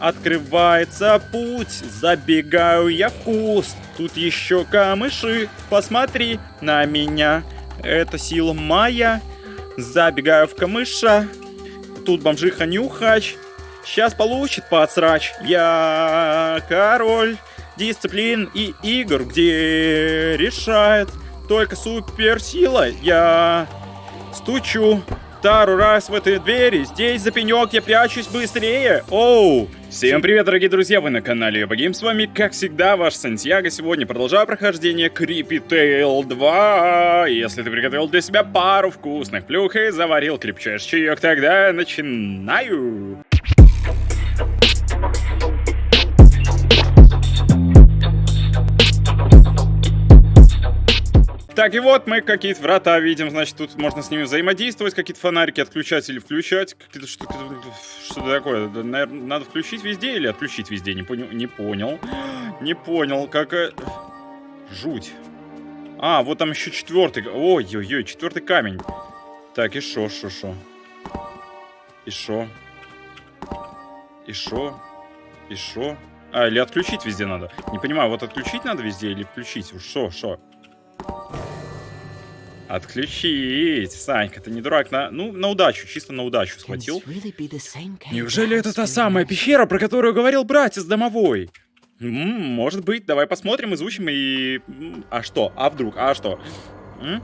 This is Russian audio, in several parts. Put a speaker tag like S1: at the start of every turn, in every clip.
S1: Открывается путь, забегаю я в куст. Тут еще камыши, посмотри на меня. Это сила моя. Забегаю в камыша. Тут бомжиха нюхач. Сейчас получит подсрач. Я король дисциплин и игр, где решает только суперсила. Я стучу второй раз в этой двери. Здесь за пенек я прячусь быстрее. Оу! Всем привет, дорогие друзья, вы на канале Ебагейм, с вами, как всегда, ваш Сантьяго. Сегодня продолжаю прохождение Creepy Tale 2. Если ты приготовил для себя пару вкусных плюх и заварил крепчайший чаек, тогда начинаю. Так, и вот мы какие-то врата видим, значит, тут можно с ними взаимодействовать, какие-то фонарики отключать или включать. Что-то что такое, наверное, надо включить везде или отключить везде, не, понял, не понял. Не понял, как... Жуть. А, вот там еще четвертый. Ой-ой-ой, четвертый камень. Так, и шо, шо, шо. И шо. И шо. И шо. А, или отключить везде надо. Не понимаю, вот отключить надо везде или включить? Шо, шо. Отключить. Санька, ты не дурак. На, ну, на удачу, чисто на удачу схватил. Неужели это та самая пещера, про которую говорил братец домовой? М -м, может быть, давай посмотрим, изучим и... А что? А вдруг? А что? М?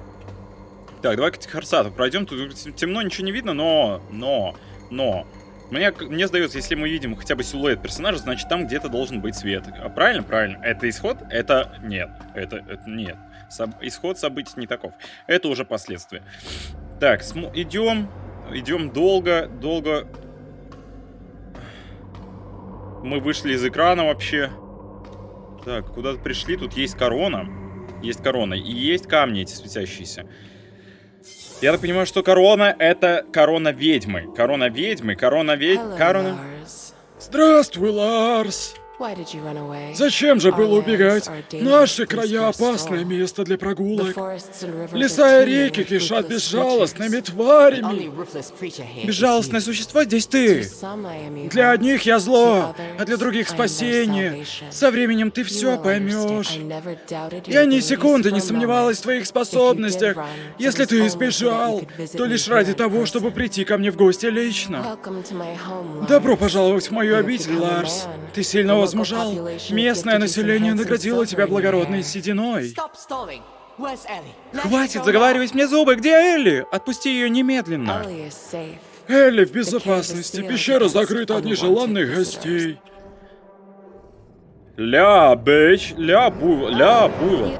S1: Так, давай к Харсату пройдем. Тут темно, ничего не видно, но... Но... Но... Мне, мне сдается, если мы видим хотя бы силуэт персонажа, значит там где-то должен быть свет. А правильно? Правильно. Это исход? Это нет. Это, это нет. Соб... Исход событий не таков. Это уже последствия. Так, см... идем. Идем долго, долго. Мы вышли из экрана вообще. Так, куда-то пришли. Тут есть корона. Есть корона. И есть камни эти светящиеся. Я так понимаю, что корона это корона ведьмы. Корона ведьмы, корона ведьмы, корона... Здравствуй, Ларс! Зачем же было убегать? Наши края — опасное место для прогулок. Леса и реки кишат безжалостными тварями. Безжалостное существо здесь ты. Для одних я зло, а для других спасение. Со временем ты все поймешь. Я ни секунды не сомневалась в твоих способностях. Если ты избежал, то лишь ради того, чтобы прийти ко мне в гости лично. Добро пожаловать в мою обитель, Ларс. Ты сильно возмужал. Местное население наградило тебя благородной сединой. Хватит заговаривать мне зубы! Где Элли? Отпусти ее немедленно. Элли в безопасности. Пещера закрыта от нежеланных гостей. Ля, бэч, ля, бу, ля, бу.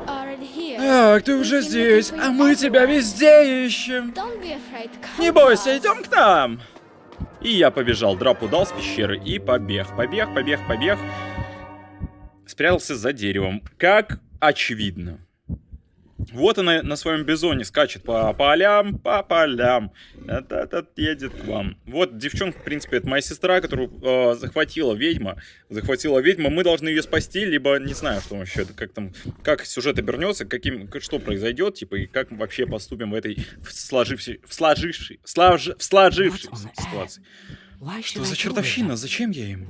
S1: Ах, ты уже здесь, а мы тебя везде ищем. Не бойся, идем к нам. И я побежал, драпу дал с пещеры и побег, побег, побег, побег. Спрятался за деревом, как очевидно. Вот она на своем бизоне скачет по полям, по полям. Этот едет к вам. Вот девчонка, в принципе, это моя сестра, которую э, захватила ведьма. Захватила ведьма. Мы должны ее спасти, либо не знаю, что вообще, как там, как сюжет обернется, каким, что произойдет, типа, и как вообще поступим в этой в сложившей, в сложившей, слаж, в сложившейся ситуации. Что за чертовщина? Зачем я им?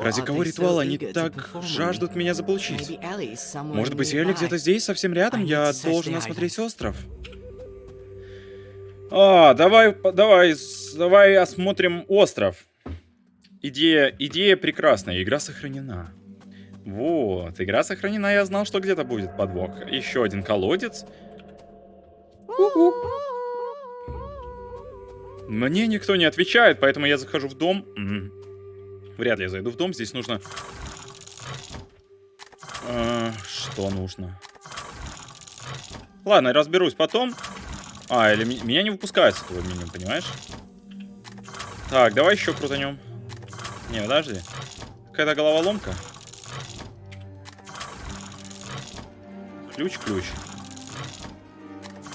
S1: Ради кого ритуал они так жаждут меня заполучить? Может быть, Элли где-то здесь, совсем рядом? Я должен осмотреть остров. А, давай, давай, давай осмотрим остров. Идея, идея прекрасная, игра сохранена. Вот, игра сохранена, я знал, что где-то будет подвох. Еще один колодец. У -у. Мне никто не отвечает, поэтому я захожу в дом. Вряд ли я зайду в дом. Здесь нужно... А, что нужно? Ладно, разберусь потом. А, или меня не выпускают с этого меню, понимаешь? Так, давай еще крутанем. Не, подожди. Какая-то головоломка. Ключ-ключ.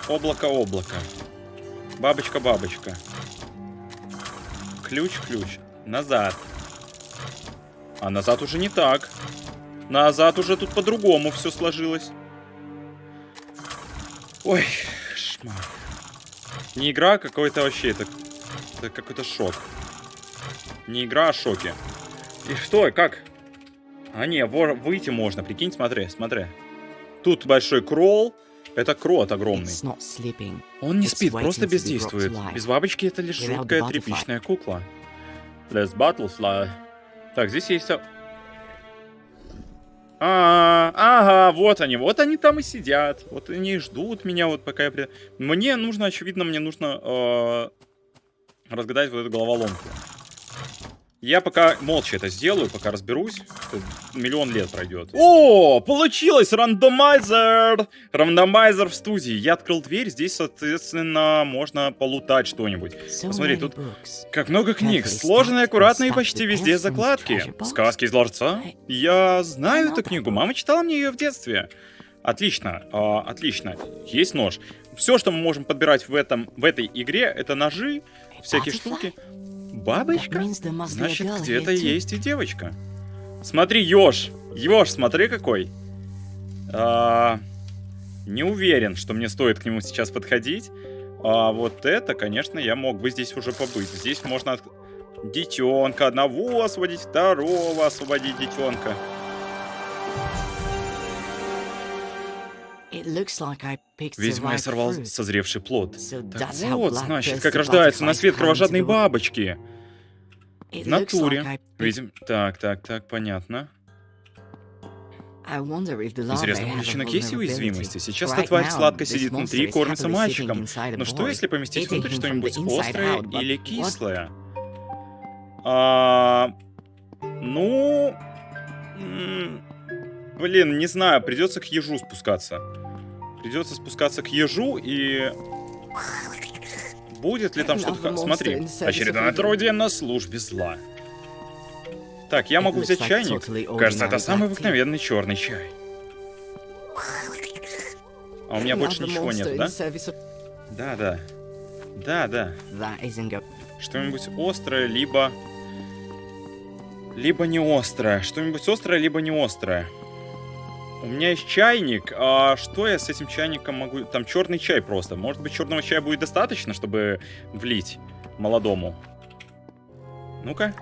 S1: Облако-облако. Бабочка-бабочка. Ключ-ключ. Назад. А назад уже не так. Назад уже тут по-другому все сложилось. Ой, шмар. Не игра, а какой-то вообще, это, это какой-то шок. Не игра, а шоки. И что, как? А не, вор, выйти можно, прикинь, смотри, смотри. Тут большой кролл. Это крот огромный. Он не спит, просто бездействует. Без бабочки это лишь жуткая тряпичная кукла. Let's butterfly. Так, здесь есть... А, ага, вот они, вот они там и сидят. Вот они ждут меня, вот пока я... При... Мне нужно, очевидно, мне нужно э, разгадать вот эту головоломку. Я пока молча это сделаю, пока разберусь. Миллион лет пройдет. О, получилось! Рандомайзер! Рандомайзер в студии. Я открыл дверь, здесь, соответственно, можно полутать что-нибудь. Посмотри, тут как много книг. Сложные, аккуратные и почти везде закладки. Сказки из ларца. Я знаю эту книгу, мама читала мне ее в детстве. Отлично, э, отлично. Есть нож. Все, что мы можем подбирать в, этом, в этой игре, это ножи, всякие штуки. Бабочка? Значит, где-то есть и девочка. Смотри, Ёж. Ёж, смотри какой. А, не уверен, что мне стоит к нему сейчас подходить. А вот это, конечно, я мог бы здесь уже побыть. Здесь можно от... детенка одного освободить, второго освободить детенка. Видимо, я сорвал созревший плод. Так вот, значит, как рождаются на свет кровожадные бабочки. В натуре. Видим. Так, так, так, понятно. Интересно, у личинок есть уязвимости? Сейчас эта тварь сладко сидит внутри и кормится мальчиком. Но что, если поместить внутрь что-нибудь острое или кислое? А, ну... Блин, не знаю, придется к ежу спускаться. Придется спускаться к ежу и... Будет ли там что-то... Смотри, очередное отродье на службе зла. Так, я могу взять чайник. Кажется, это самый обыкновенный черный чай. А у меня больше ничего нет, да? Да, да. Да, да. Что-нибудь острое, либо... Либо не острое. Что-нибудь острое, либо не острое. У меня есть чайник. А что я с этим чайником могу... Там черный чай просто. Может быть, черного чая будет достаточно, чтобы влить молодому? Ну-ка.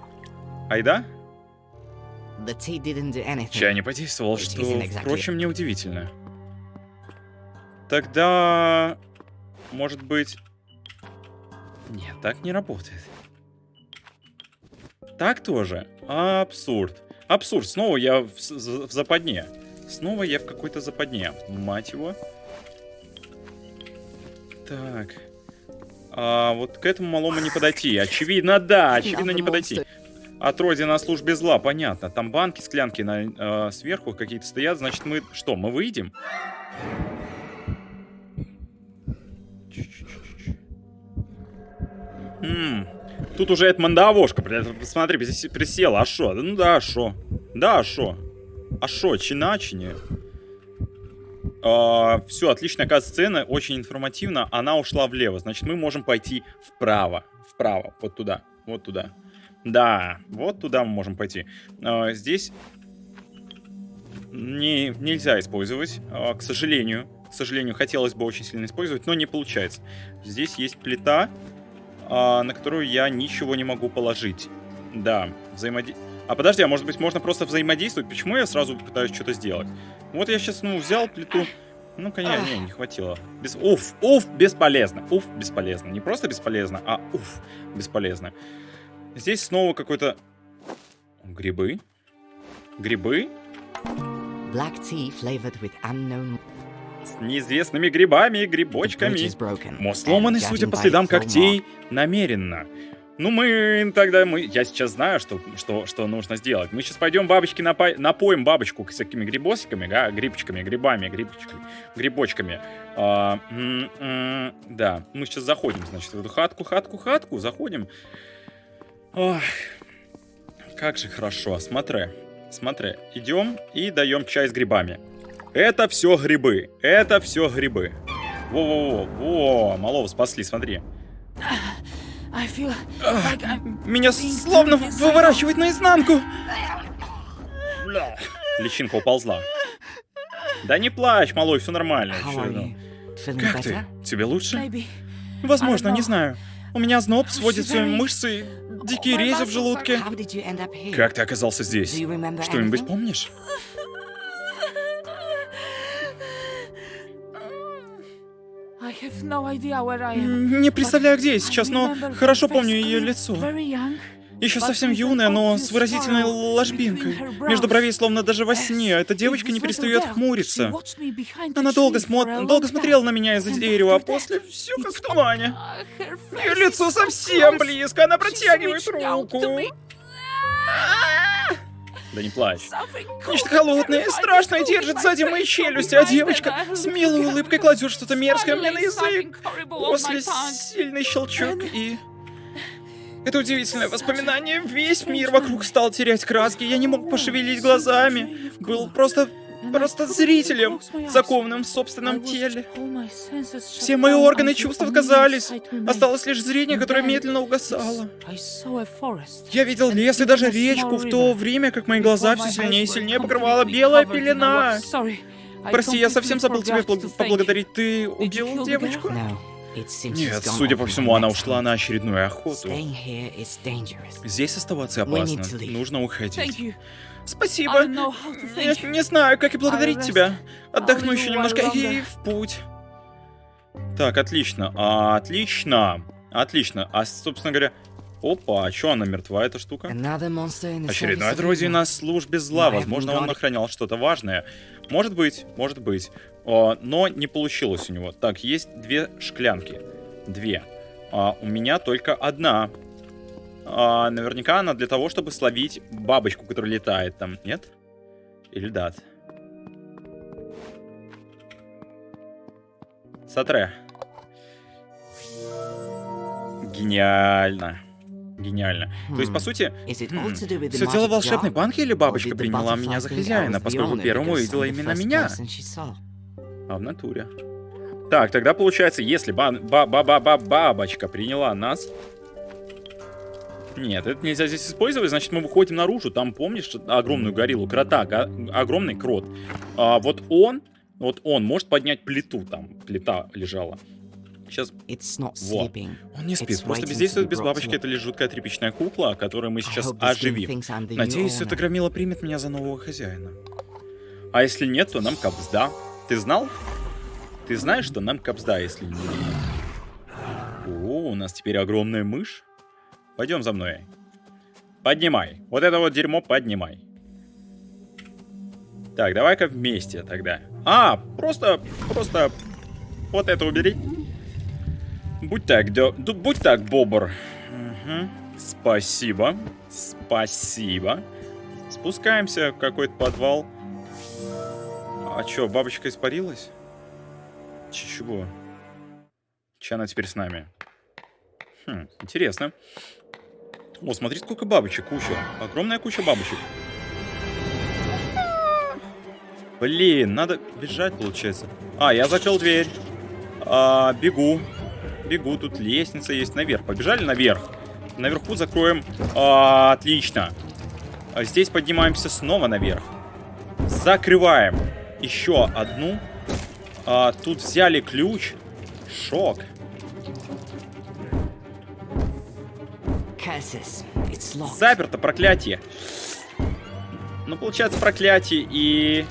S1: Айда? Чай не подействовал, что, впрочем, неудивительно. Тогда... Может быть... Нет, так не работает. Так тоже? Абсурд. Абсурд. Снова я в, в западне. Снова я в какой-то западне. Мать его. Так. А, вот к этому малому не подойти. Очевидно, да, очевидно не подойти. Отродье на службе зла, понятно. Там банки, склянки на, э, сверху какие-то стоят. Значит, мы что, мы выйдем? М Тут уже эта мандавошка, посмотри, присела. А шо? Ну да, а шо? Да, а шо? А шо, чиначине? А, все, отличная кат-сцена, очень информативно. Она ушла влево, значит, мы можем пойти вправо. Вправо, вот туда, вот туда. Да, вот туда мы можем пойти. А, здесь не, нельзя использовать, а, к сожалению. К сожалению, хотелось бы очень сильно использовать, но не получается. Здесь есть плита, на которую я ничего не могу положить. Да, взаимодействие а подожди, а может быть можно просто взаимодействовать? Почему я сразу пытаюсь что-то сделать? Вот я сейчас, ну, взял плиту. Ну, конечно, не, не хватило. Без... Уф, уф, бесполезно. Уф, бесполезно. Не просто бесполезно, а уф, бесполезно. Здесь снова какой-то... Грибы? Грибы? Black tea flavored with unknown... С неизвестными грибами и грибочками. Мост сломанный, судя по следам когтей, намеренно. Ну, мы тогда, мы, я сейчас знаю, что, что, что нужно сделать. Мы сейчас пойдем бабочки напо... напоим бабочку всякими грибосиками, да, грибчиками, грибами, грибочками, грибочками. А, м -м да, мы сейчас заходим, значит, в эту хатку, хатку, хатку, заходим. Ох, как же хорошо, смотри, смотри, идем и даем чай с грибами. Это все грибы, это все грибы. Во-во-во, во, малого спасли, смотри. Меня словно выворачивает наизнанку. Личинка уползла. Да не плачь, малой, все нормально. Все. Как ты? Тебе лучше? Возможно, не знаю. У меня зноб, сводятся мышцы, дикие рези в желудке. Как ты оказался здесь? Что-нибудь помнишь? Не представляю, где я сейчас, но хорошо помню ее лицо. Еще совсем юная, но с выразительной ложбинкой. Между бровей, словно даже во сне. Эта девочка не перестает хмуриться. Она долго, смо... долго смотрела на меня из-за дерева, а после все как в тумане. Ее лицо совсем близко, она протягивает руку. Да не плачь. Нечто холодное, страшное держит сзади мои челюсти, а девочка с милой улыбкой кладет что-то мерзкое мне на язык. После сильный щелчок и... Это удивительное воспоминание. Весь мир вокруг стал терять краски. Я не мог пошевелить глазами. Был просто... просто зрителем, закованным в собственном теле. Все мои органы чувств отказались. Осталось лишь зрение, которое медленно угасало. Я видел лес и даже речку в то время, как мои глаза все сильнее и сильнее покрывала белая пелена. Прости, я совсем забыл тебе поблагодарить. Ты убил девочку? Нет, судя по всему, она ушла на очередную охоту. Здесь оставаться опасно. Нужно уходить. Спасибо. Я не знаю, как и благодарить тебя. Отдохну еще немножко и в путь. Так, отлично. Отлично. Отлично. А, собственно говоря... Опа, а чё она мертва, эта штука? Очередной друзей на службе зла. Возможно, он охранял что-то важное. Может быть, может быть. Но не получилось у него. Так, есть две шклянки. Две. А, у меня только одна. А, наверняка она для того, чтобы словить бабочку, которая летает там. Нет? Или да? Сатре. Гениально. Гениально. То есть, по
S2: Hmm.
S1: сути,
S2: with the
S1: все дело в волшебной банке или бабочка приняла меня за хозяина, поскольку первым увидела именно меня? А в натуре. Так, тогда получается, если ба ба ба ба ба бабочка приняла нас... Нет, это нельзя здесь использовать, значит, мы выходим наружу. Там, помнишь, огромную гориллу, крота, га- огромный крот. А, вот он, вот он может поднять плиту, там плита лежала. Сейчас
S2: It's not
S1: Во.
S2: sleeping.
S1: он не спит,
S2: It's
S1: просто бездействует без бабочки. Это лишь жуткая тряпичная кукла, которую мы сейчас оживим. Надеюсь, эта громила примет меня за нового хозяина. А если нет, то нам капсда. Ты знал? Ты знаешь, что нам капсда, если не О, у нас теперь огромная мышь. Пойдем за мной. Поднимай. Вот это вот дерьмо поднимай. Так, давай-ка вместе тогда. А, просто, просто вот это убери. Будь так, дё- будь так, бобр. Мгм. Спасибо. Спасибо. Спускаемся в какой-то подвал. А чё, бабочка испарилась? Чего? Че она теперь с нами? Хм, интересно. О, смотри, сколько бабочек, куча. Огромная куча бабочек. Блин, надо бежать, получается. А, я закрыл дверь. А, бегу. Бегу, тут лестница есть наверх. Побежали наверх. Наверху закроем. А, отлично. А здесь поднимаемся снова наверх. Закрываем. Еще одну. А, тут взяли ключ. Шок. Заперто, проклятие. Ну, получается, проклятие и...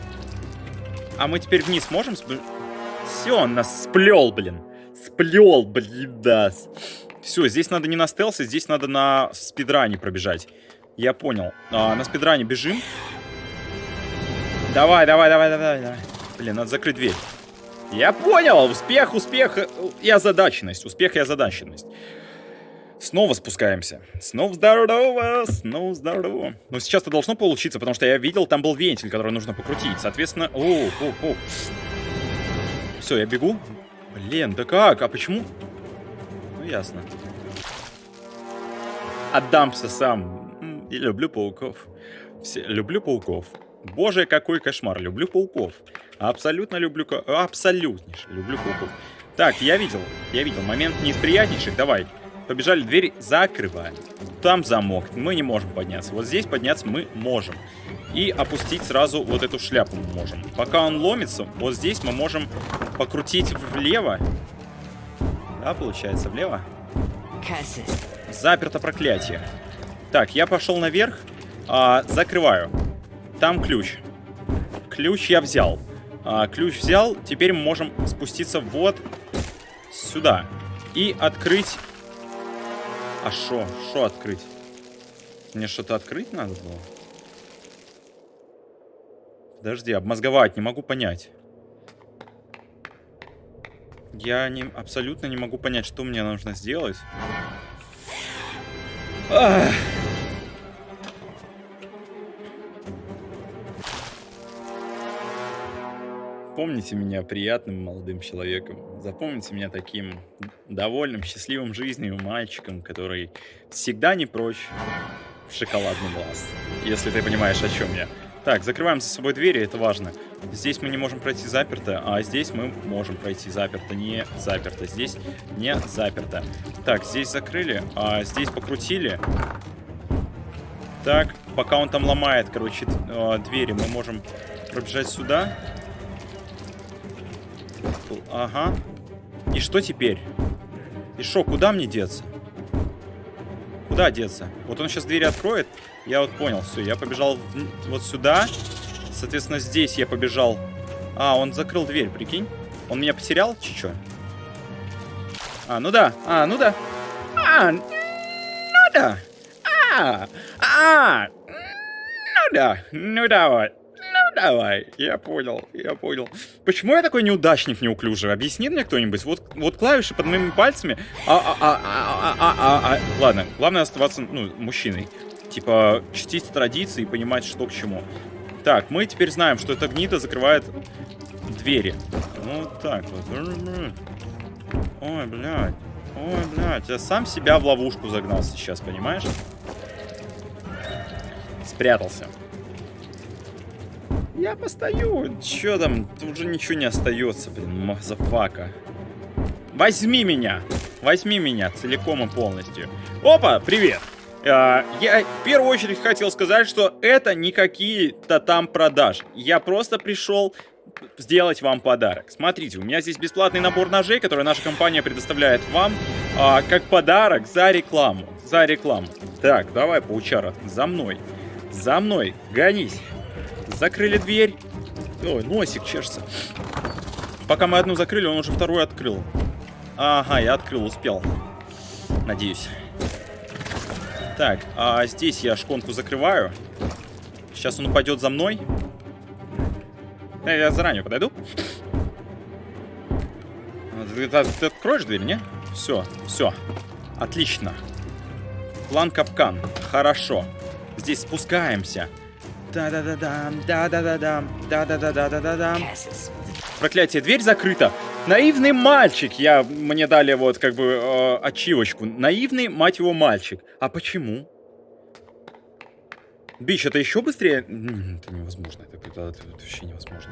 S1: А мы теперь вниз можем? Все, он нас сплел, блин. Сплел, блин, да. Все, здесь надо не на стелсе, здесь надо на спидране пробежать. Я понял. А, на спидране бежим. Давай, давай, давай, давай, давай. Блин, надо закрыть дверь. Я понял. Успех, успех э, и озадаченность. Успех и озадаченность. Снова спускаемся. Снова здорово, снова здорово. Но сейчас-то должно получиться, потому что я видел, там был вентиль, который нужно покрутить. Соответственно... О, о, о. Все, я бегу. Блин, да как? А почему? Ну, ясно. Отдамся сам. И люблю пауков. Все, люблю пауков. Боже, какой кошмар. Люблю пауков. Абсолютно люблю... Абсолютнейше люблю пауков. Так, я видел. Я видел. Момент неприятнейший. Давай. Побежали, дверь закрываем. Там замок, мы не можем подняться. Вот здесь подняться мы можем. И опустить сразу вот эту шляпу мы можем. Пока он ломится, вот здесь мы можем покрутить влево. Да, получается, влево. Заперто проклятие. Так, я пошел наверх. а, закрываю. Там ключ. Ключ я взял. А, ключ взял. Теперь мы можем спуститься вот сюда. И открыть... А шо? Шо открыть? Мне что-то открыть надо было? Подожди, обмозговать не могу понять. Я не, абсолютно не могу понять, что мне нужно сделать. Ах. Помните меня приятным молодым человеком. Запомните меня таким довольным, счастливым жизнью мальчиком, который всегда не прочь в шоколадный глаз. Если ты понимаешь, о чем я. Так, закрываем за собой двери, это важно. Здесь мы не можем пройти заперто, а здесь мы можем пройти заперто, не заперто. Здесь не заперто. Так, здесь закрыли, а здесь покрутили. Так, пока он там ломает, короче, э, двери, мы можем пробежать сюда. Ага. И что теперь? И что, куда мне деться? Куда деться? Вот он сейчас двери откроет. Я вот понял, все, я побежал в- вот сюда. Соответственно, здесь я побежал. А, он закрыл дверь, прикинь. Он меня потерял, чи чё? А, ну да. А, ну да. А, ну да. А, а, ну да. Ну давай. Ну давай. Я понял, я понял. Почему я такой неудачник неуклюжий? Объяснит мне кто-нибудь? Вот, вот клавиши под моими пальцами. А, а, а, а, а, а, а, а. Ладно, главное оставаться, ну, мужчиной. Типа, чтить традиции и понимать, что к чему. Так, мы теперь знаем, что эта гнида закрывает двери. Вот так вот. Ой, блядь. Ой, блядь. Я сам себя в ловушку загнал сейчас, понимаешь? Спрятался. Я постою. Чё там? Тут уже ничего не остается, блин, motherfucker. Возьми меня. Возьми меня целиком и полностью. Опа, привет. А, я в первую очередь хотел сказать, что это не какие-то там продажи. Я просто пришел сделать вам подарок. Смотрите, у меня здесь бесплатный набор ножей, который наша компания предоставляет вам а, как подарок за рекламу. За рекламу. Так, давай, паучара, за мной. За мной, гонись. Закрыли дверь. Ой, носик чешется. Пока мы одну закрыли, он уже вторую открыл. Ага, я открыл, успел. Надеюсь. Так, а здесь я шконку закрываю. Сейчас он упадет за мной. Я заранее подойду. Ты, ты- ты откроешь дверь, не? Все, все. Отлично. План капкан. Хорошо. Здесь спускаемся. Да-да-да-дам, да-да-да-дам, да-да-да-да-да-дам. Проклятие, дверь закрыта. Наивный мальчик. Я мне дали вот как бы э, ачивочку. Наивный, мать его, мальчик. А почему? Бич, это еще быстрее? Это невозможно. Это, это- это вообще невозможно.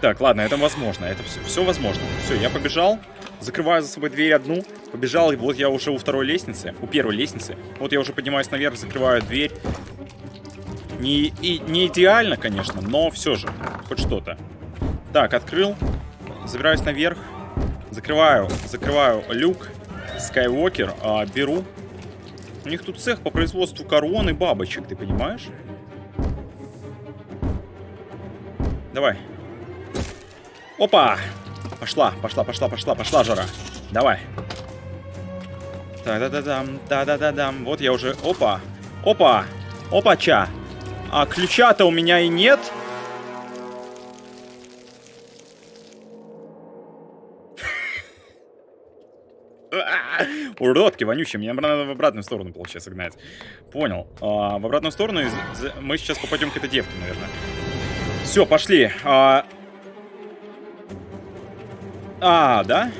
S1: Так, ладно, это возможно. Это все, все возможно. Все, я побежал. Закрываю за собой дверь одну. Побежал, и вот я уже у второй лестницы. У первой лестницы. Вот я уже поднимаюсь наверх, закрываю дверь. Не, и, не идеально, конечно, но все же. Хоть что-то. Так, открыл. Забираюсь наверх. Закрываю, закрываю люк. Скайуокер. а, беру. У них тут цех по производству корон и бабочек, ты понимаешь? Давай. Опа! Пошла, пошла, пошла, пошла, пошла, жара. Давай. Да-да-да-дам, да-да-да-дам. Вот я уже... Опа! Опа! Опа-ча! А ключа-то у меня и нет. Уродки вонючие, мне надо в обратную сторону, получается, гнать. Понял. А, в обратную сторону из- мы сейчас попадем к этой девке, наверное. Все, пошли. А, а, да?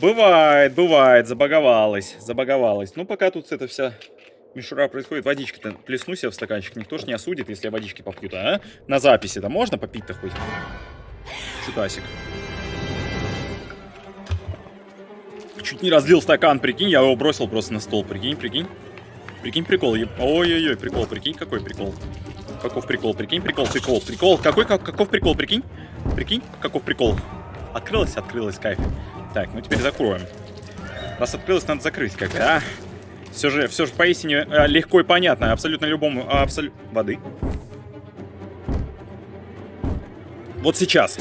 S1: Бывает, бывает, забаговалась, забаговалась. Ну, пока тут эта вся мишура происходит, водичка-то плесну себе в стаканчик, никто ж не осудит, если я водички попью-то, а? На записи-то можно попить-то хоть? Чутасик. Чуть не разлил стакан, прикинь, я его бросил просто на стол, прикинь, прикинь. Прикинь, прикол. Ой-ой-ой, прикол, прикинь, какой прикол. Каков прикол, прикинь, прикол, прикол, прикол. Какой, как, каков прикол, прикинь? Прикинь, каков прикол. Открылась, открылась, кайф. Так, ну теперь закроем. Раз открылось, надо закрыть как бы, а? Все же, все же поистине э, легко и понятно абсолютно любому... Абсолют... Воды. Вот сейчас.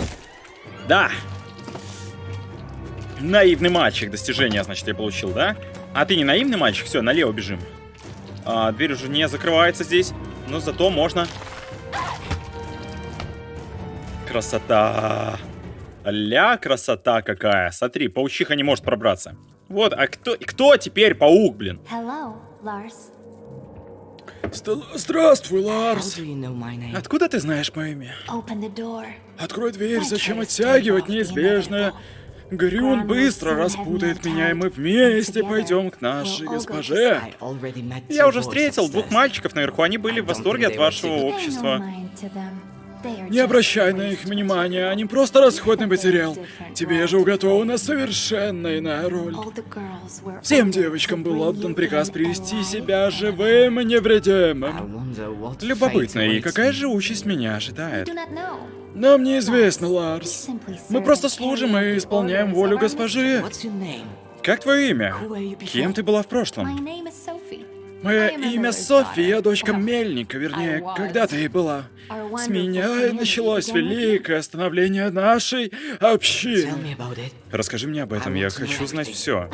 S1: Да. Наивный мальчик. Достижение, значит, я получил, да? А ты не наивный мальчик? Все, налево бежим. А, дверь уже не закрывается здесь. Но зато можно... Красота. Ля, красота какая. Смотри, паучиха не может пробраться. Вот, а кто, кто теперь паук, блин?
S3: Hello, Lars.
S1: Здравствуй,
S2: do you know?
S1: Откуда ты знаешь мое имя? Открой дверь, зачем оттягивать неизбежное? Грюн быстро распутает меня, и мы вместе пойдем к нашей госпоже. Я уже встретил двух мальчиков наверху, они были в восторге от вашего общества.
S4: Не обращай на их внимания, они просто расходный материал. Тебе же уготована совершенно иная роль. Всем девочкам был отдан приказ привести себя живым и невредимым.
S1: Любопытно, и какая же участь меня ожидает?
S4: Нам неизвестно, Ларс. Мы просто служим и исполняем волю госпожи.
S1: Как твое имя? Кем ты была в прошлом?
S4: Мое имя
S3: miller's
S4: Софи, я
S3: daughter.
S4: дочка мельника, вернее, когда-то и была. С меня и началось великое становление нашей общины.
S1: Расскажи мне об этом, я хочу знать все.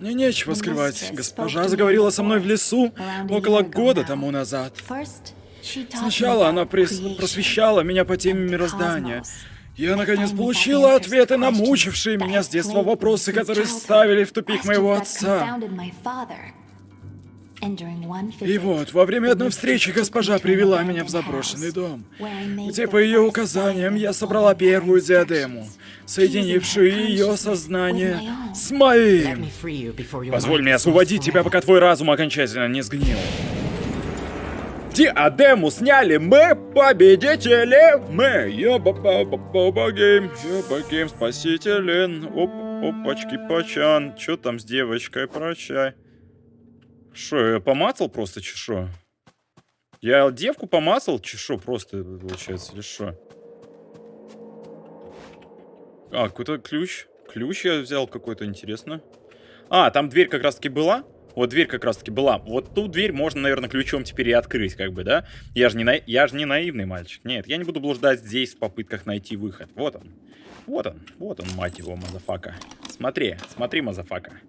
S4: Мне нечего скрывать. Госпожа заговорила со мной в лесу около года тому назад. Сначала она просвещала меня по теме мироздания. Я, наконец, получила ответы на мучившие меня с детства вопросы, которые ставили в тупик моего отца. И вот, во время одной встречи госпожа привела меня в заброшенный дом, где по ее указаниям я собрала первую диадему, соединившую ее сознание с моим.
S1: Позволь мне освободить тебя, пока твой разум окончательно не сгнил. Диадему сняли мы, победители! Мы! Ёба-ба-ба-ба-гейм, ёба-гейм, спасителен. Оп, опачки, пачан. Чё там с девочкой, прощай. Шо, я помацал просто, чи шо? Я девку помацал, чи шо, просто, получается, или шо? А, какой-то ключ. Ключ я взял какой-то, интересно. А, там дверь как раз-таки была? Вот дверь как раз-таки была. Вот ту дверь можно, наверное, ключом теперь и открыть, как бы, да? Я же не, на... я же не наивный мальчик. Нет, я не буду блуждать здесь в попытках найти выход. Вот он. Вот он. Вот он, мать его, motherfucker. Смотри, смотри, motherfucker.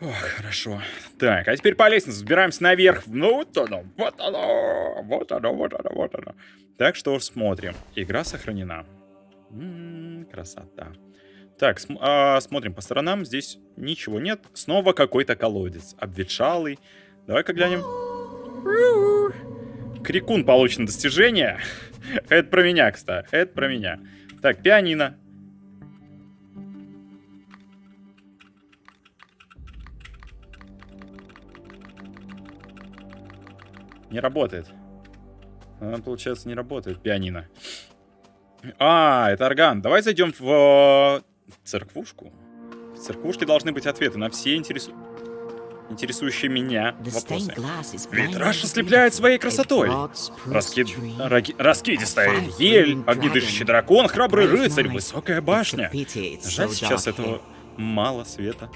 S1: Ох, хорошо. Так, а теперь по лестнице взбираемся наверх. Ну, вот оно, вот оно, вот оно, вот оно, вот оно. Так что смотрим. Игра сохранена. М, красота. Так, см- а, смотрим по сторонам. Здесь ничего нет. Снова какой-то колодец. Обветшалый. Давай-ка глянем. Крикун получено достижение. Это про меня, кстати. Это про меня. Так, пианино. Не работает. Она, получается, не работает, пианино. А, это орган. Давай зайдем в э, церквушку. В церквушке должны быть ответы на все интересу- интересующие меня вопросы. Витраж ослепляет своей красотой. Раскид... раги- Раскидистая ель, огнедышащий дракон, храбрый рыцарь, высокая башня. Жаль, сейчас этого мало света.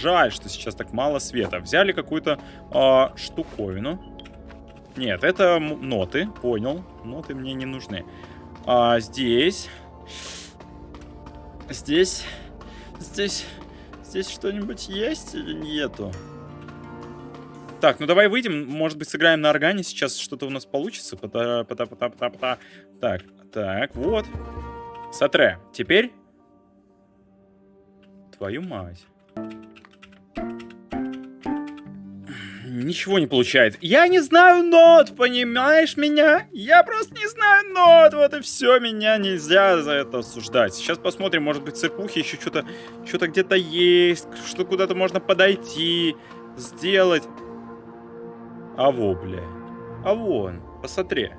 S1: Жаль, что сейчас так мало света. Взяли какую-то а, штуковину. Нет, это ноты, понял. Ноты мне не нужны. А здесь... Здесь... Здесь... Здесь что-нибудь есть или нету? Так, ну давай выйдем, может быть, сыграем на органе, сейчас что-то у нас получится. Пота, пота, пота, пота, пота. Так, так, вот. Сатре, теперь... Твою мать. Ничего не получается. Я не знаю нот, понимаешь меня? Я просто не знаю нот, вот и все, меня нельзя за это осуждать. Сейчас посмотрим, может быть, в церквухе еще что-то что-то где-то есть, что куда-то можно подойти, сделать. А во, бля. А вон, посмотри.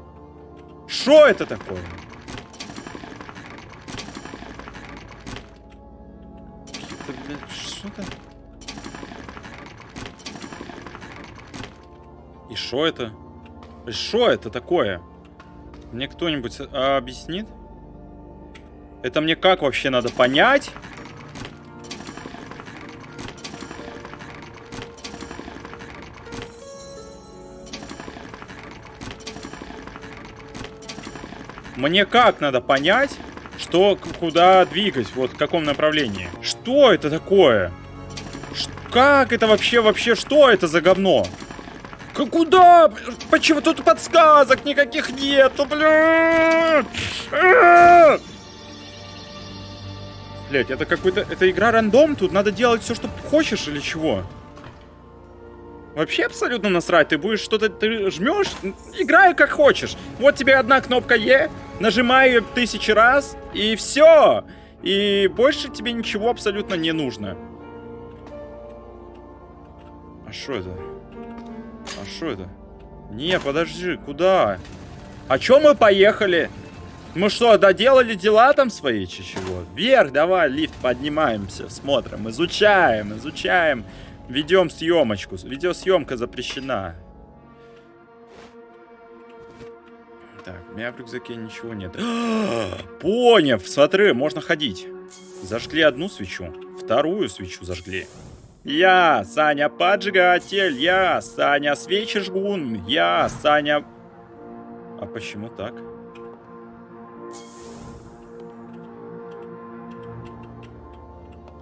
S1: Что это такое? Это, бля, что-то... И что это? Что это такое? Мне кто-нибудь а, объяснит? Это мне как вообще надо понять? Мне как надо понять, что куда двигать, вот в каком направлении? Что это такое? Как это вообще, вообще, что это за говно? Куда? Почему тут подсказок никаких нету, блядь? Блять, это какой-то... Это игра рандом, тут надо делать все, что хочешь или чего? Вообще абсолютно насрать, ты будешь что-то... Ты жмешь, играй как хочешь. Вот тебе одна кнопка Е, нажимай ее тысячи раз, и все. И больше тебе ничего абсолютно не нужно. А что это? А что это? Не, подожди, куда? А чё мы поехали? Мы что, доделали дела там свои, чи чего? Вверх, давай, лифт, поднимаемся, смотрим, изучаем, изучаем. Ведем съемочку. Видеосъемка запрещена. Так, у меня в рюкзаке ничего нет. Поняв, смотри, можно ходить. Зажгли одну свечу, вторую свечу зажгли. Я, Саня поджигатель, я, Саня свечи жгун, я, Саня... А почему так?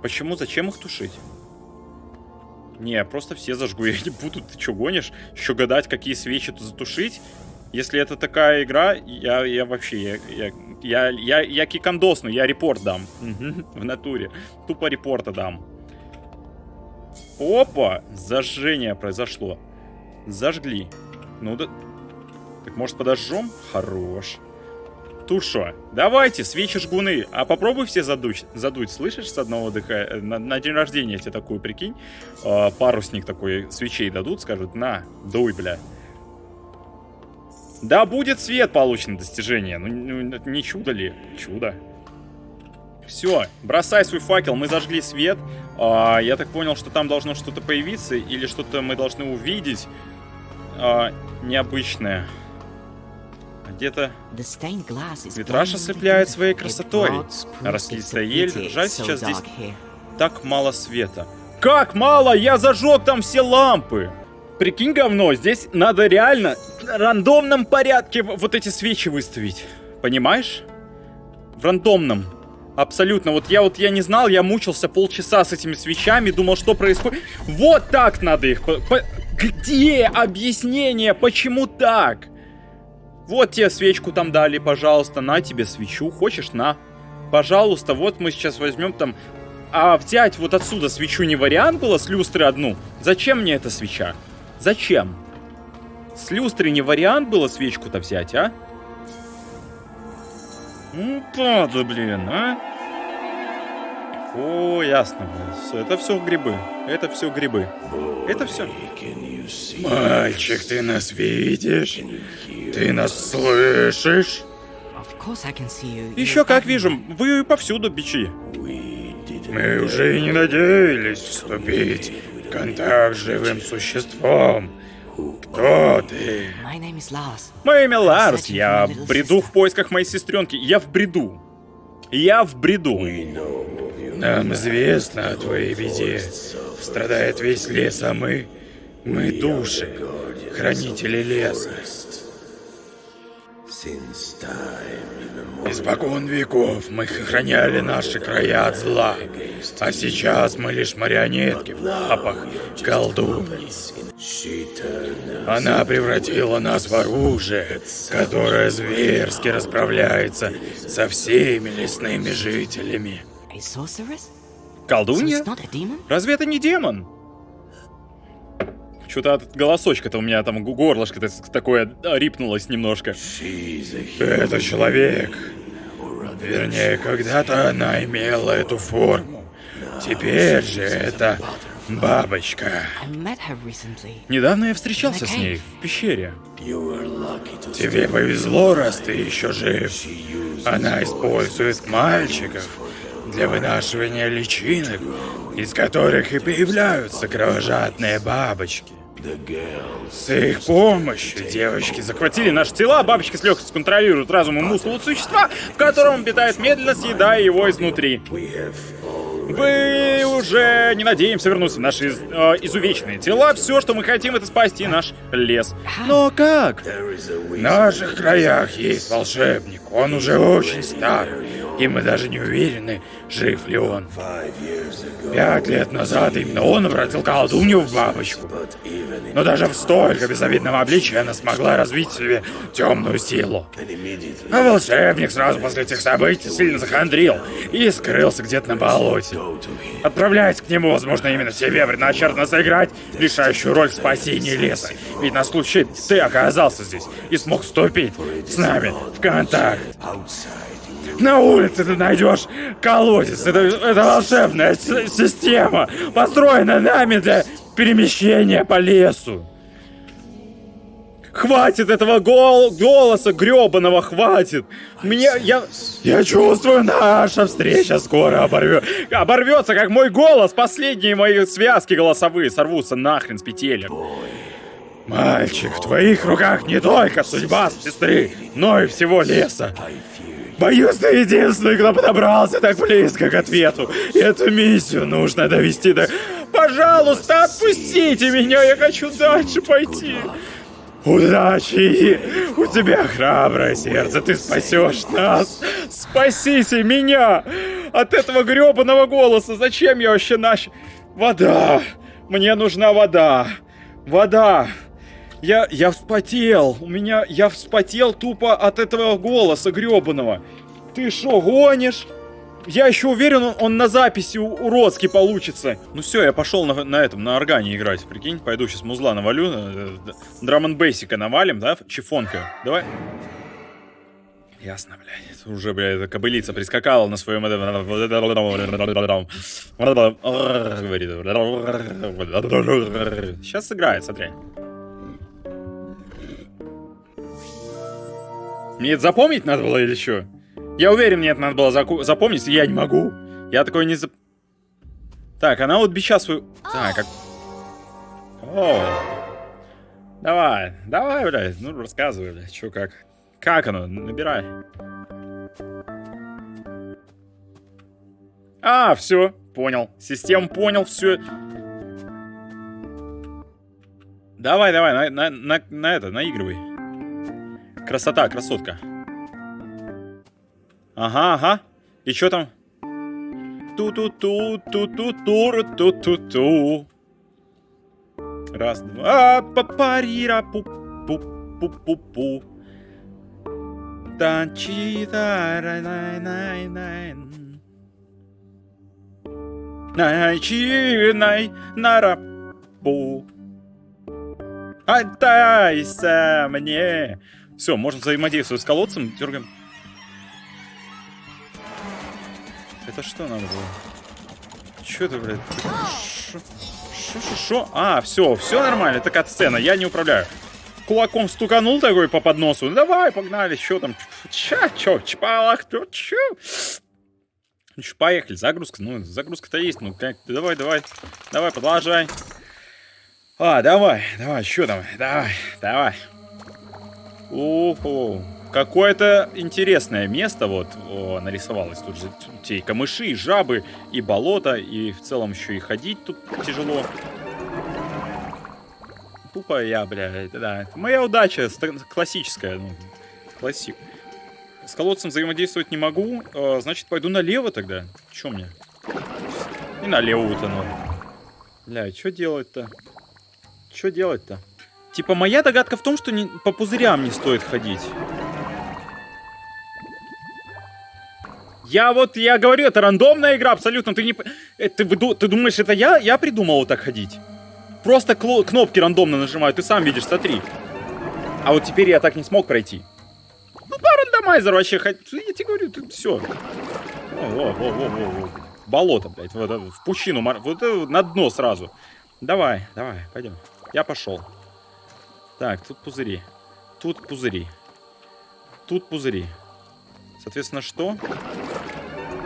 S1: Почему, зачем их тушить? Не, просто все зажгу, я не буду, ты что, гонишь? Еще гадать, какие свечи тут затушить? Если это такая игра, я, я вообще, я, я, я, я, я кикандосну, я репорт дам. В натуре. Тупо репорта дам. Опа! Зажжение произошло. Зажгли. Ну да... Так может подожжем? Хорош. Туша. Давайте, свечи жгуны. А попробуй все задуть. Задуть, слышишь, с одного дыхания. На, на день рождения тебе такую, прикинь. а, парусник такой свечей дадут, скажут, на, дуй, бля. Да будет свет получен достижение. Ну, ну, это не чудо ли? Чудо. Все, бросай свой факел, мы зажгли свет. А, я так понял, что там должно что-то появиться, или что-то мы должны увидеть а, необычное. Где-то Витраж ослепляет своей красотой. Раскидистая ель. Жаль, сейчас здесь так мало света. Как мало? Я зажег там все лампы. Прикинь, говно, здесь надо реально в рандомном порядке вот эти свечи выставить. Понимаешь? В рандомном. Абсолютно. Вот я вот я не знал, я мучился полчаса с этими свечами, думал, что происходит. Вот так надо их. по- по- Где объяснение, почему так? Вот тебе свечку там дали, пожалуйста, на тебе свечу. Хочешь, на. Пожалуйста, вот мы сейчас возьмем там... А взять вот отсюда свечу не вариант было, с люстры одну? Зачем мне эта свеча? Зачем? С люстры не вариант было свечку-то взять, а? Ну, падла, блин, а? О, ясно, блин. Это все грибы. Это все грибы. Это все.
S5: Мальчик, ты нас видишь? Ты нас слышишь?
S1: Еще как вижу, вы повсюду бичи.
S5: Мы уже и не надеялись вступить в контакт с живым существом. Кто ты?
S2: My name is Lars.
S1: Мое имя Ларс, я бреду в поисках моей сестренки. Я в бреду. Я в бреду.
S5: Нам известно о твоей беде. Страдает весь лес, а мы... Мы души, хранители леса. Испокон веков мы храняли наши края от зла, а сейчас мы лишь марионетки в лапах колдуньи. Она превратила нас в оружие, которое зверски расправляется со всеми лесными жителями.
S2: A sorceress? So
S1: Колдунья?
S2: it's not a demon?
S1: Разве это не демон? Что-то от голосочка-то у меня там гу- горлышко такое рипнулось немножко.
S5: Это человек. Вернее, когда-то она имела эту форму. Теперь же это бабочка.
S1: Недавно я встречался с ней в пещере.
S5: Тебе повезло, раз ты еще жив. Она использует мальчиков для вынашивания личинок, из которых и появляются кровожадные бабочки.
S1: С их помощью девочки захватили наши тела, бабочки с легкостью контролируют разум и мускулы существа, в котором он питает медленно, съедая его изнутри. Вы уже не надеемся вернуться в наши из- э, изувеченные тела. Все, что мы хотим, это спасти наш лес. Но как?
S5: В наших краях есть волшебник. Он уже очень стар. И мы даже не уверены, жив ли он. Пять лет назад именно он обратил колдунью в бабочку. Но даже в столько безобидном обличии она смогла развить в себе темную силу. А волшебник сразу после этих событий сильно захандрил и скрылся где-то на болоте. Отправляясь к нему, возможно, именно тебе предначертано сыграть решающую роль в спасении леса. Ведь на случай ты оказался здесь и смог вступить с нами в контакт. На улице ты найдешь колодец. Это, это волшебная система, построенная нами для перемещения по лесу.
S1: Хватит этого гол голоса гребаного, хватит. Мне, я...
S5: Я чувствую, наша встреча скоро оборвет.
S1: Оборвется, как мой голос. Последние мои связки голосовые сорвутся нахрен с петелек.
S5: Мальчик, в твоих руках не только судьба сестры, но и всего леса. Боюсь, ты единственный, кто подобрался так близко к ответу. Эту миссию нужно довести до...
S1: Пожалуйста, отпустите меня, я хочу дальше пойти.
S5: Удачи! У тебя храброе сердце, ты спасешь нас.
S1: Спасите меня от этого гребаного голоса. Зачем я вообще нач... Вода. Мне нужна вода. Вода. Я, я вспотел. У меня... Я вспотел тупо от этого голоса гребаного. Ты шо, гонишь? Я еще уверен, он, он на записи уродский получится. Ну все, я пошел на, на этом, на органе играть, прикинь. Пойду сейчас музла навалю, э, драм бейсика навалим, да, чифонка. Давай. Ясно, блядь. Это Уже, блядь, эта кобылица прискакала на своем... Сейчас сыграет, смотри. Мне это запомнить надо было или что? Я уверен, мне это надо было запомнить, я не могу. Я такой не зап... Так, она вот бича свою... Так, как... О. Давай, давай, блядь, ну рассказывай, блядь, что как. Как оно? Набирай. А, все, понял. Систему понял, все. Давай, давай, на, на, на, на это, наигрывай. Красота, красотка. Ага, ага. И что там? Ту-ту-ту, ту-ту-ту, ту-ту-ту. Раз, два, папарира, пу-пу-пу-пу-пу. Танчита, най-най-най. Начинай нарапу. Отдайся мне. Все, можно взаимодействовать с колодцем. Дергаем. Это что надо было? Че это, блядь? Шо, шо, шо, шо? А, все, все нормально, это кат-сцена, я не управляю. Кулаком стуканул такой по подносу. Ну, давай, погнали, что там? Ча, чё, чпалах, чё, чё? Ну чё, поехали, загрузка, ну, загрузка-то есть, ну, как, давай, давай, давай, продолжай. А, давай, давай, что там, давай, давай. Ого, какое-то интересное место вот о, нарисовалось. Тут же те и камыши, и жабы, и болото, и в целом еще и ходить тут тяжело. Тупо я, бля, да. Моя удача классическая, ну, классик. С колодцем взаимодействовать не могу, э, значит, пойду налево тогда. Че мне? И налево утону. Бля, что делать-то? Что делать-то? Типа, моя догадка в том, что не, по пузырям не стоит ходить. Я вот, я говорю, это рандомная игра, абсолютно. Ты не... э, Ты, ты думаешь, это я? Я придумал вот так ходить? Просто кнопки рандомно нажимаю, ты сам видишь, смотри. А вот теперь я так не смог пройти. Ну, по рандомайзеру вообще, хоть... я тебе говорю, ты все. Во, во, во, во, во. Болото, блядь, вот это, в пучину, вот это на дно сразу. Давай, давай, пойдем. Я пошел. Так, тут пузыри. Тут пузыри. Тут пузыри. Соответственно, что?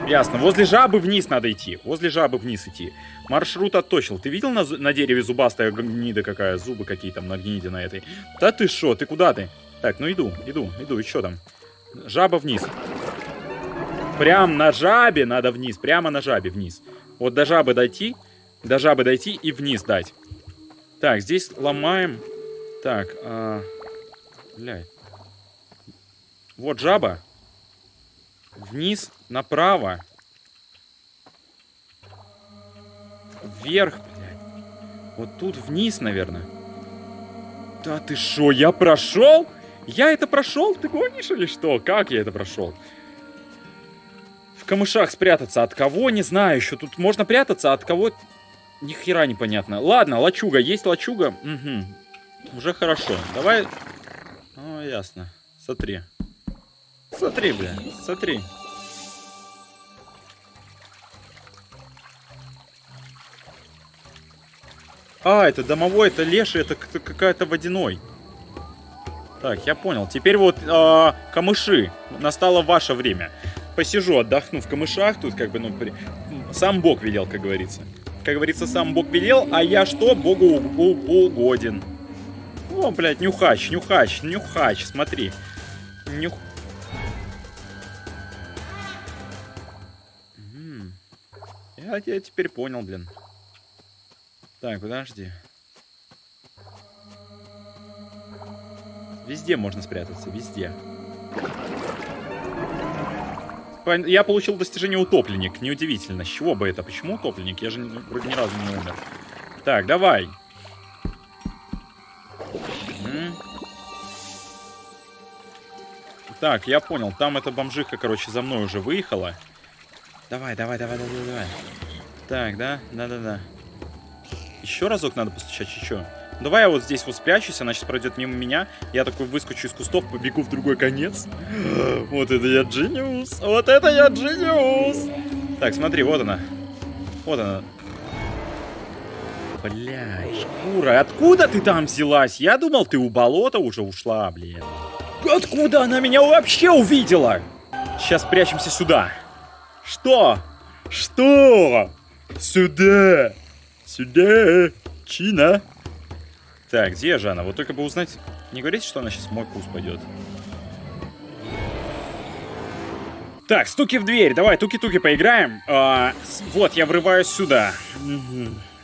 S1: Ясно. Возле жабы вниз надо идти. Возле жабы вниз идти. Маршрут отточил. Ты видел на, на дереве зубастая гнида какая? Зубы какие там на гниде на этой. Да ты шо? Ты куда ты? Так, ну иду, иду, иду. И что там? Жаба вниз. Прям на жабе надо вниз. Прямо на жабе вниз. Вот до жабы дойти. До жабы дойти и вниз дать. Так, здесь ломаем. Так, а... Блядь. Вот жаба. Вниз, направо. Вверх, блядь. Вот тут вниз, наверное. Да ты шо, я прошел? Я это прошел? Ты гонишь или что? Как я это прошел? В камышах спрятаться от кого? Не знаю еще. Тут можно прятаться, а от кого? Ни хера непонятно. Ладно, лачуга. Есть лачуга? Угу. Уже хорошо. Давай... О, ясно. Смотри. Смотри, бля. Смотри. А, это домовой, это леший, это какая-то водяной. Так, я понял. Теперь вот э, камыши. Настало ваше время. Посижу, отдохну в камышах. Тут как бы, ну, при... сам Бог велел, как говорится. Как говорится, сам Бог велел, а я что? Богу угоден. О, блядь, нюхач, нюхач, нюхач, смотри. Нюх... Я, я теперь понял, блин. Так, подожди. Везде можно спрятаться, везде. Я получил достижение утопленник. Неудивительно. С чего бы это? Почему утопленник? Я же вроде ни разу не умер. Так, давай. Так, я понял. Там эта бомжиха, короче, за мной уже выехала. Давай, давай, давай, давай, давай. Так, да? Да-да-да. Еще разок надо постучать, еще. Давай я вот здесь вот спрячусь, она сейчас пройдет мимо меня. Я такой выскочу из кустов, побегу в другой конец. Вот это я джиниус. Вот это я джиниус. Так, смотри, вот она. Вот она. Бля, шкура, откуда ты там взялась? Я думал, ты у болота уже ушла, блин. Откуда она меня вообще увидела? Сейчас прячемся сюда. Что? Что? Сюда! Сюда! Чина! Так, где же она? Вот только бы узнать... Не говорите, что она сейчас в мой куст пойдет. Так, стуки в дверь. Давай, туки-туки поиграем. А, вот, я врываюсь сюда.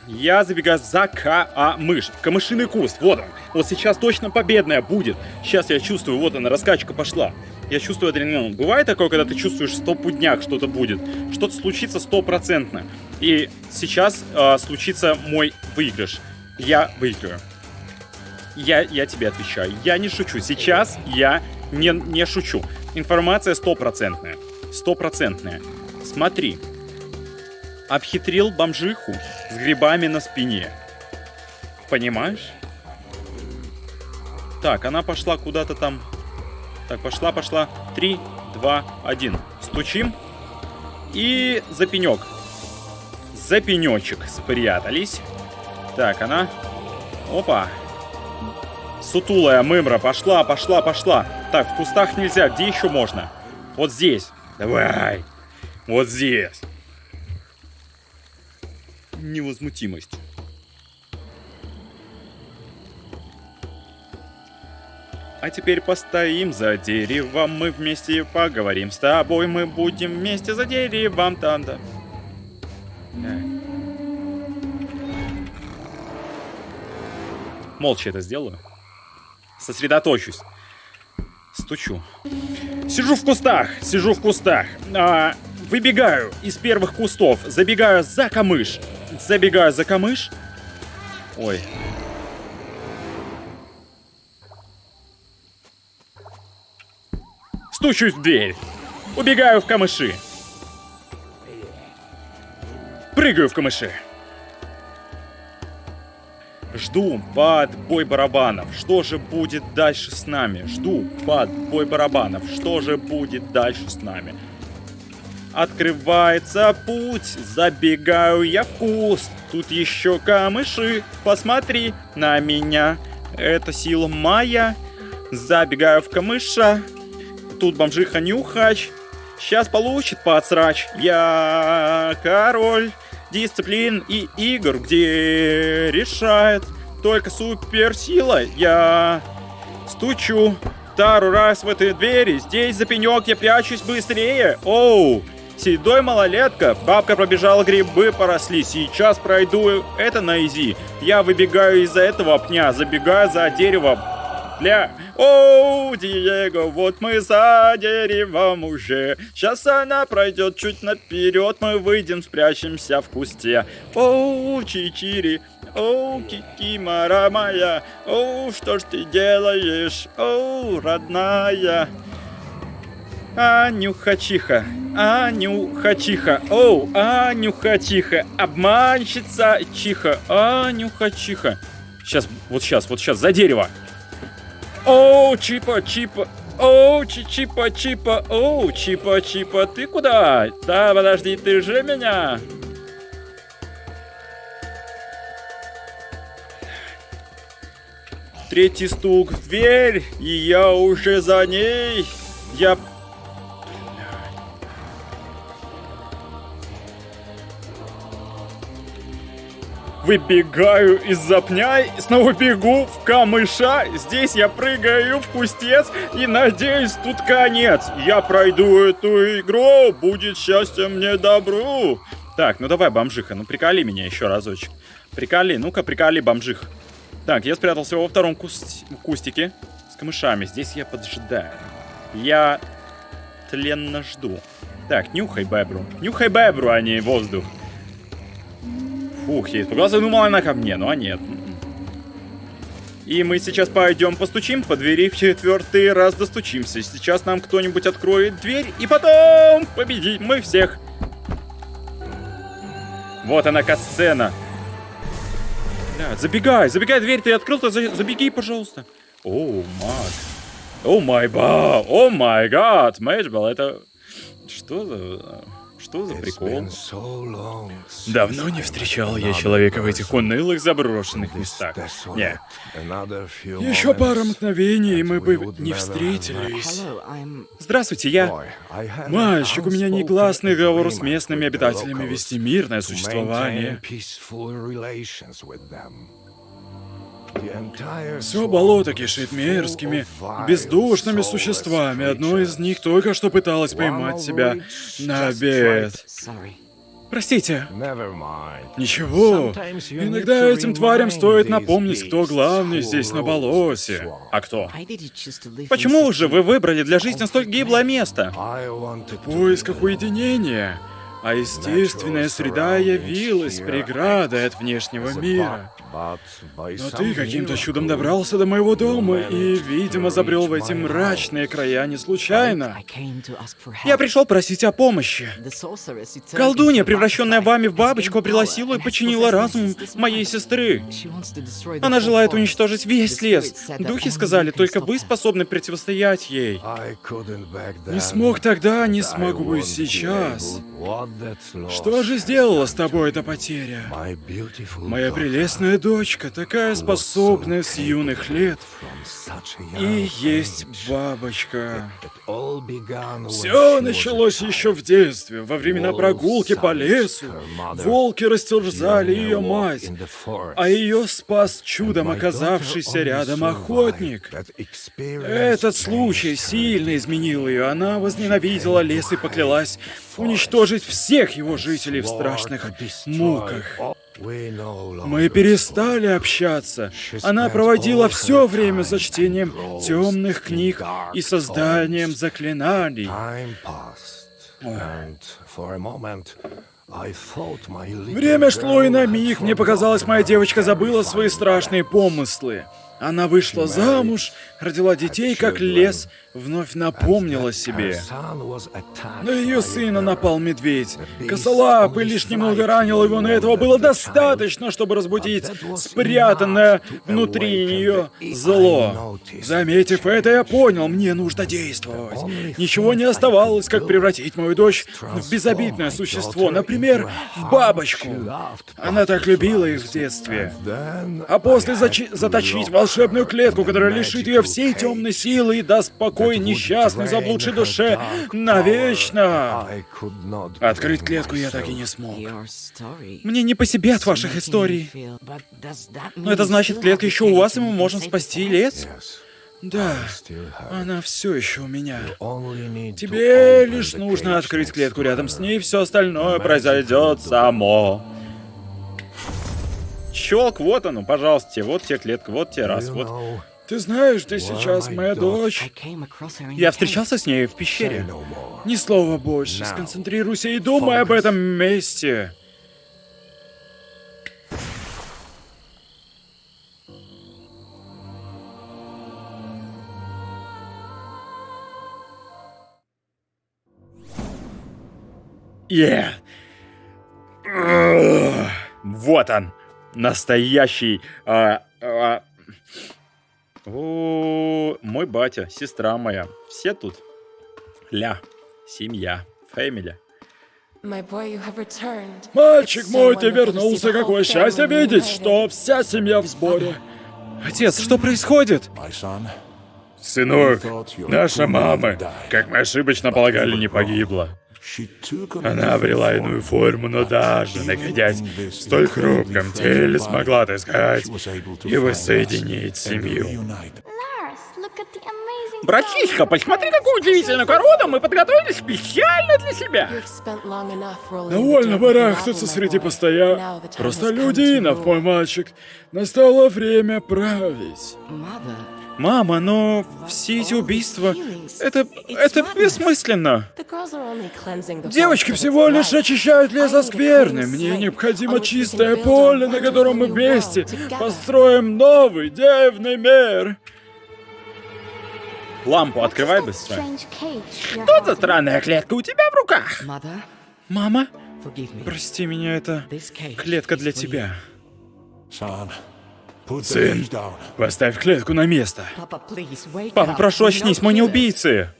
S1: Я забегаю за камыш. Камышиный куст. Вот он. Вот сейчас точно победная будет. Сейчас я чувствую, вот она, раскачка пошла. Я чувствую адреналин. Бывает такое, когда ты чувствуешь стопудняк что-то будет. Что-то случится стопроцентно. И сейчас э, случится мой выигрыш. Я выиграю. Я, я тебе отвечаю. Я не шучу. Сейчас я не, не шучу. Информация стопроцентная. Стопроцентная. Смотри. Обхитрил бомжиху с грибами на спине. Понимаешь? Так, она пошла куда-то там так, пошла, пошла. Три, два, один. Стучим. И за пенек. За пенечек спрятались. Так, она... Опа. Сутулая мымра. Пошла, пошла, пошла. Так, в кустах нельзя. Где еще можно? Вот здесь. Давай. Вот здесь. Невозмутимость. А теперь постоим за деревом, мы вместе поговорим с тобой, мы будем вместе за деревом, танда. Да. Молча это сделаю. Сосредоточусь. Стучу. Сижу в кустах, сижу в кустах. А, выбегаю из первых кустов, забегаю за камыш. Забегаю за камыш. Ой, Стучусь в дверь. Убегаю в камыши. Прыгаю в камыши. Жду под бой барабанов. Что же будет дальше с нами? Жду под бой барабанов. Что же будет дальше с нами? Открывается путь, забегаю я в куст. Тут еще камыши, посмотри на меня. Это сила моя. Забегаю в камыша, Тут бомжиха Нюхач. сейчас получит подсрач. Я король дисциплин и игр, где решает только суперсила. Я стучу второй раз в этой двери. Здесь за пенек я прячусь быстрее. Оу, седой малолетка. Бабка пробежала, грибы поросли. Сейчас пройду это на изи. Я выбегаю из-за этого пня, забегаю за дерево. Бля. Оу, Диего, вот мы за деревом уже. Сейчас она пройдет чуть наперед. Мы выйдем, спрячемся в кусте. Оу, Чичири. Оу, Кикимора моя. Оу, что ж ты делаешь? Оу, родная. Анюха-чиха, Анюха-чиха, оу, Анюха-чиха, обманщица чиха, Анюха-чиха. Сейчас, вот сейчас, вот сейчас, за дерево. Оу, Чипа, Чипа, оу, Чипа, Чипа, оу, Чипа, Чипа, ты куда? Да, подожди, ты же меня. Третий стук в дверь, и я уже за ней. Я Выбегаю из-за пня, снова бегу в камыша. Здесь я прыгаю в кустец и надеюсь, тут конец. Я пройду эту игру, будет счастье мне добру. Так, ну давай, бомжиха, ну приколи меня еще разочек. Приколи, ну-ка, приколи, бомжих. Так, я спрятался во втором куст... кустике с камышами. Здесь я поджидаю. Я тленно жду. Так, нюхай бебру. Нюхай бебру, а не воздух. Фух, я испугался, думал, она ко мне, ну а нет. И мы сейчас пойдем постучим по двери в четвертый раз достучимся. Сейчас нам кто-нибудь откроет дверь, и потом победим мы всех. Вот она, касцена. Бля, забегай, забегай, дверь ты открыл, то забеги, пожалуйста. О, маг. О май ба, о май гад, Мэджбал, это... Что за... Что за прикол? Давно не встречал я человека в этих унылых заброшенных местах. Не. Еще пара мгновений, и мы бы не встретились. Здравствуйте, я... Мальчик, у меня негласный договор с местными обитателями вести мирное существование. Все болото кишит мерзкими, бездушными существами. Одно из них только что пыталось поймать себя на обед. Простите. Ничего. Иногда этим тварям стоит напомнить, кто главный здесь на болоте. А кто? Почему же вы выбрали для жизни столь гиблое место? В поисках уединения. А естественная среда явилась преградой от внешнего мира. Но ты каким-то чудом добрался до моего дома и, видимо, забрел в эти мрачные края не случайно. Я пришел просить о помощи. Колдунья, превращенная вами в бабочку, пригласила и починила разум моей сестры. Она желает уничтожить весь лес. Духи сказали, только вы способны противостоять ей. Не смог тогда, не смогу и сейчас. Что же сделала с тобой эта потеря? Моя прелестная дочка, такая способная с юных лет. И есть бабочка. Все началось еще в детстве, во времена прогулки по лесу. Волки растерзали ее мать, а ее спас чудом оказавшийся рядом охотник. Этот случай сильно изменил ее. Она возненавидела лес и поклялась уничтожить всех его жителей в страшных муках. Мы перестали общаться. Она проводила все время за чтением темных книг и созданием заклинаний. Время шло, и на миг мне показалось, моя девочка забыла свои страшные помыслы. Она вышла замуж, родила детей, как лес, вновь напомнила себе. На ее сына напал медведь. Косолапый лишь немного ранил его, но этого было достаточно, чтобы разбудить спрятанное внутри нее зло. Заметив это, я понял, мне нужно действовать. Ничего не оставалось, как превратить мою дочь в безобидное существо, например, в бабочку. Она так любила их в детстве. А после заточить волшебную клетку, которая лишит ее всей темной силы и даст покой
S5: такой несчастной заблудшей душе навечно. Открыть клетку я так и не смог.
S1: Мне не по себе от ваших историй. Но это значит, клетка еще у вас, и мы можем спасти лес?
S5: Да, она все еще у меня. Тебе лишь нужно открыть клетку рядом с ней, все остальное произойдет само.
S1: Щелк, вот оно, пожалуйста, вот тебе клетка, вот тебе раз, вот.
S5: Ты знаешь,
S6: Why
S5: сейчас моя дочь?
S1: Я встречался с ней в пещере.
S5: Ни слова больше. Сконцентрируйся и думай об этом месте.
S1: Yeah. Вот он, настоящий. а, а, о, мой батя, сестра моя, все тут. Ля, семья, фэмили.
S5: Мальчик мой, ты вернулся. Какое счастье видеть, что вся семья в сборе.
S1: Отец, что происходит?
S5: Сынок, наша мама, как мы ошибочно полагали, не погибла. Она обрела иную форму, но даже находясь в столь хрупком теле, смогла отыскать и воссоединить семью.
S1: Братишка, посмотри, какую удивительную корону мы подготовили специально для себя.
S5: Довольно барахтаться среди постоя. Просто людинов, мой мальчик. Настало время править.
S1: Мама, но все эти убийства... Это... это бессмысленно.
S5: Девочки всего лишь очищают лес от скверны. Мне необходимо чистое поле, на котором мы вместе построим новый дивный мир.
S1: Лампу открывай быстро. Что за странная клетка у тебя в руках? Мама, прости меня, это клетка для тебя.
S5: Сын, поставь клетку на место.
S1: Папа, прошу, очнись, мы не убийцы.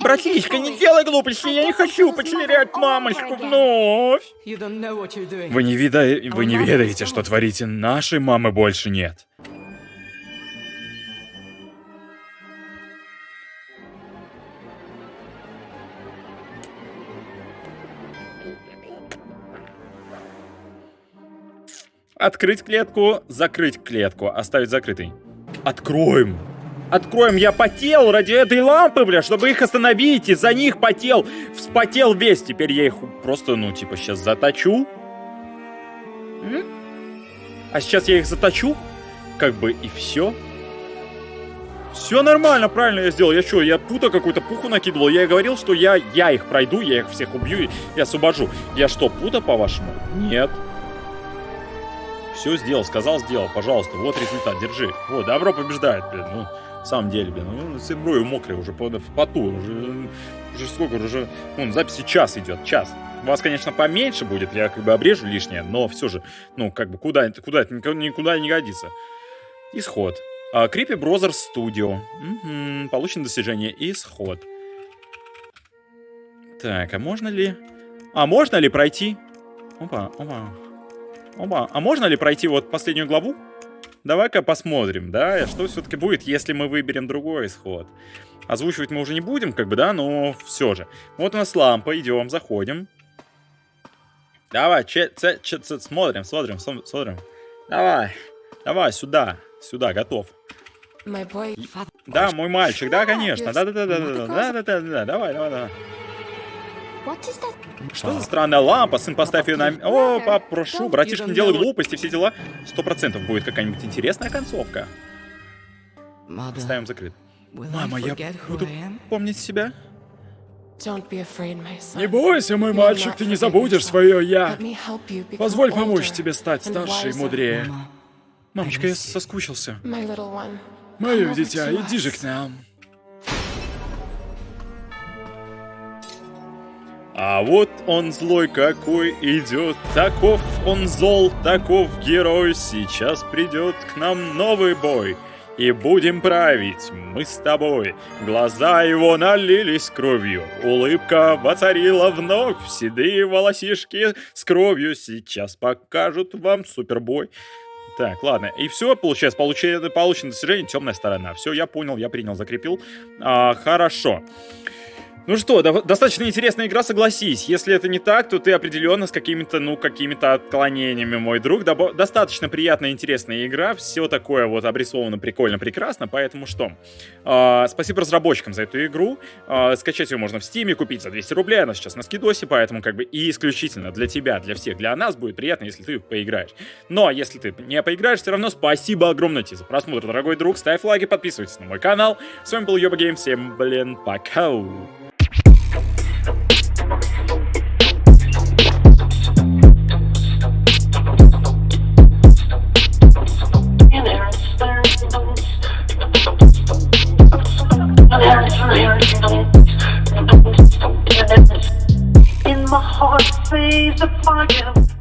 S1: Братишка, не делай глупости, я не хочу потерять мамочку вновь.
S5: Вы не, вида... Вы не ведаете, что творите. Нашей мамы больше нет.
S1: Открыть клетку, закрыть клетку, оставить закрытой. Откроем. Откроем, я потел ради этой лампы, бля, чтобы их остановить, из-за них потел, вспотел весь, теперь я их просто, ну, типа, сейчас заточу. А сейчас я их заточу, как бы, и все. Все нормально, правильно я сделал. Я что, я пута какую-то пуху накидывал? Я и говорил, что я, я их пройду, я их всех убью и освобожу. Я что, пута, по-вашему? Нет. Все сделал, сказал, сделал. Пожалуйста, вот результат, держи. Вот, добро побеждает, блин. Ну, в самом деле, блин. Ну, с брови мокрые уже по- в поту. Уже, уже сколько, уже... Вон, записи час идет, час. У вас, конечно, поменьше будет, я как бы обрежу лишнее, но все же, ну, как бы, куда, куда никуда, не годится. Исход. А, Creepy Brothers Studio. Мгм, Получено достижение. Исход. Так, а можно ли... А можно ли пройти? Опа, опа. Опа, а можно ли пройти вот последнюю главу? Давай-ка посмотрим, да, что все-таки будет, если мы выберем другой исход. Озвучивать мы уже не будем, как бы, да, но все же. Вот у нас лампа, идем, заходим. Давай, че, це- че- це- смотрим, смотрим, смотрим. Давай, давай, сюда, сюда, готов. Да, мой мальчик, да, конечно, да-да-да-да-да, да-да-да-да, давай, давай, давай. Что за странная лампа? Сын, поставь ее на... О, пап, прошу, братишка, не делай глупости, все дела. Сто процентов будет какая-нибудь интересная концовка. Ставим закрыт. Мама, я буду помнить себя.
S5: Не бойся, мой мальчик, ты не забудешь свое «я». Позволь помочь тебе стать старше и мудрее.
S1: Мамочка, я соскучился.
S5: Мое дитя, иди же к нам.
S1: А вот он злой какой идет, таков он зол, таков герой. Сейчас придет к нам новый бой. И будем править мы с тобой. Глаза его налились кровью, улыбка воцарила вновь. Седые волосишки с кровью сейчас покажут вам супербой. Так, ладно. И все, получается, получено, получено достижение темная сторона. Все, я понял, я принял, закрепил. А, хорошо. Ну что, до- достаточно интересная игра, согласись. Если это не так, то ты определенно с какими-то, ну, какими-то отклонениями, мой друг. Добо- достаточно приятная, интересная игра. Все такое вот обрисовано прикольно, прекрасно. Поэтому что? А, спасибо разработчикам за эту игру. А, скачать ее можно в Стиме, купить за 200 рублей. Она сейчас на скидосе, поэтому как бы и исключительно для тебя, для всех, для нас будет приятно, если ты поиграешь. Но если ты не поиграешь, все равно спасибо огромное тебе за просмотр, дорогой друг. Ставь лайки, подписывайся на мой канал. С вами был Йоба Гейм. Всем, блин, пока.
S7: In my heart, say the fire.